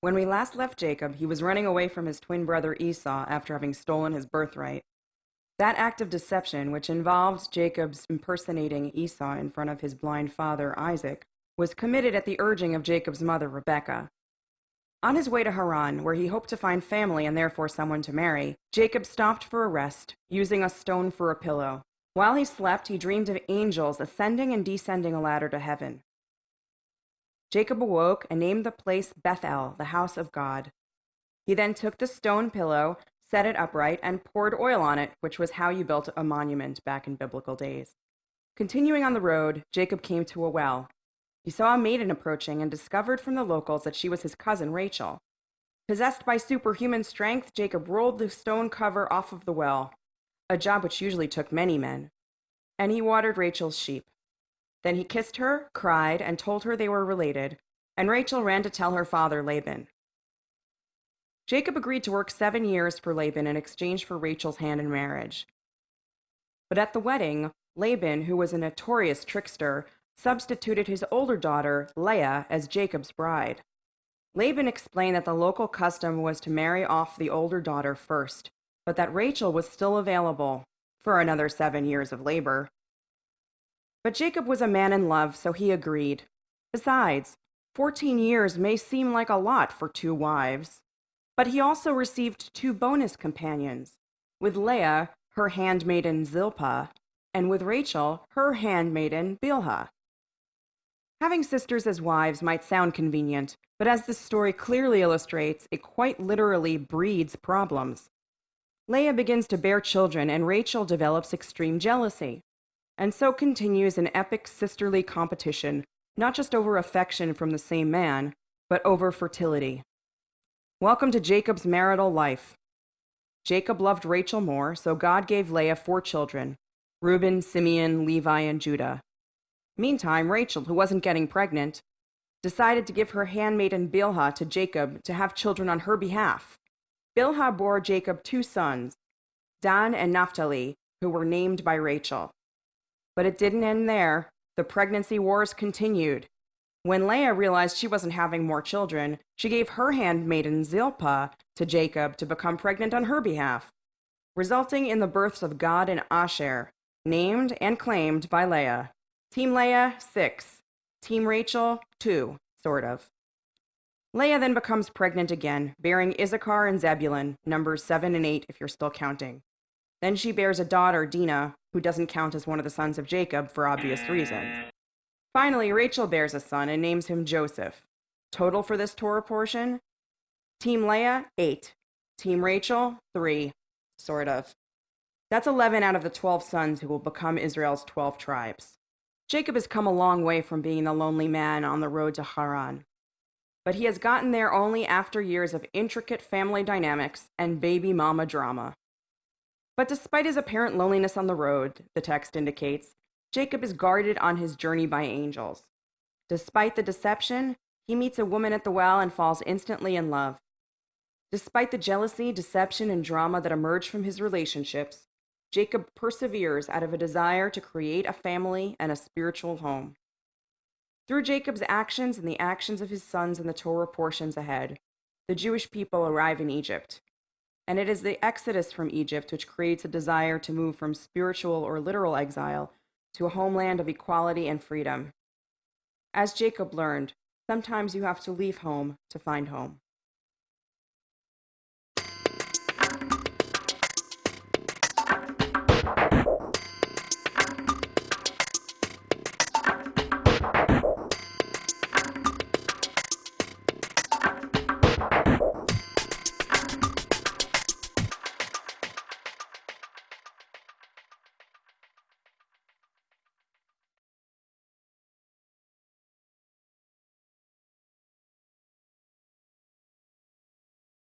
When we last left Jacob, he was running away from his twin brother Esau after having stolen his birthright. That act of deception, which involved Jacob's impersonating Esau in front of his blind father Isaac, was committed at the urging of Jacob's mother Rebekah. On his way to Haran, where he hoped to find family and therefore someone to marry, Jacob stopped for a rest, using a stone for a pillow. While he slept, he dreamed of angels ascending and descending a ladder to heaven. Jacob awoke and named the place Bethel, the house of God. He then took the stone pillow, set it upright, and poured oil on it, which was how you built a monument back in biblical days. Continuing on the road, Jacob came to a well. He saw a maiden approaching and discovered from the locals that she was his cousin Rachel. Possessed by superhuman strength, Jacob rolled the stone cover off of the well, a job which usually took many men, and he watered Rachel's sheep. Then he kissed her, cried, and told her they were related, and Rachel ran to tell her father Laban. Jacob agreed to work seven years for Laban in exchange for Rachel's hand in marriage. But at the wedding, Laban, who was a notorious trickster, substituted his older daughter, Leah, as Jacob's bride. Laban explained that the local custom was to marry off the older daughter first, but that Rachel was still available for another seven years of labor. But Jacob was a man in love, so he agreed. Besides, 14 years may seem like a lot for two wives. But he also received two bonus companions with Leah, her handmaiden Zilpah, and with Rachel, her handmaiden Bilhah. Having sisters as wives might sound convenient, but as this story clearly illustrates, it quite literally breeds problems. Leah begins to bear children, and Rachel develops extreme jealousy and so continues an epic sisterly competition, not just over affection from the same man, but over fertility. Welcome to Jacob's marital life. Jacob loved Rachel more, so God gave Leah four children Reuben, Simeon, Levi, and Judah. Meantime, Rachel, who wasn't getting pregnant, decided to give her handmaiden Bilhah to Jacob to have children on her behalf. Bilhah bore Jacob two sons, Dan and Naphtali, who were named by Rachel. But it didn't end there. The pregnancy wars continued. When Leah realized she wasn't having more children, she gave her handmaiden Zilpah to Jacob to become pregnant on her behalf, resulting in the births of Gad and Asher, named and claimed by Leah. Team Leah, six. Team Rachel, two, sort of. Leah then becomes pregnant again, bearing Issachar and Zebulun, numbers seven and eight if you're still counting. Then she bears a daughter, Dinah, who doesn't count as one of the sons of Jacob for obvious reasons. Finally, Rachel bears a son and names him Joseph. Total for this Torah portion Team Leah, 8. Team Rachel, 3. Sort of. That's 11 out of the 12 sons who will become Israel's 12 tribes. Jacob has come a long way from being the lonely man on the road to Haran. But he has gotten there only after years of intricate family dynamics and baby mama drama. But despite his apparent loneliness on the road, the text indicates, Jacob is guarded on his journey by angels. Despite the deception, he meets a woman at the well and falls instantly in love. Despite the jealousy, deception, and drama that emerge from his relationships, Jacob perseveres out of a desire to create a family and a spiritual home. Through Jacob's actions and the actions of his sons in the Torah portions ahead, the Jewish people arrive in Egypt, and it is the exodus from Egypt which creates a desire to move from spiritual or literal exile to a homeland of equality and freedom. As Jacob learned, sometimes you have to leave home to find home.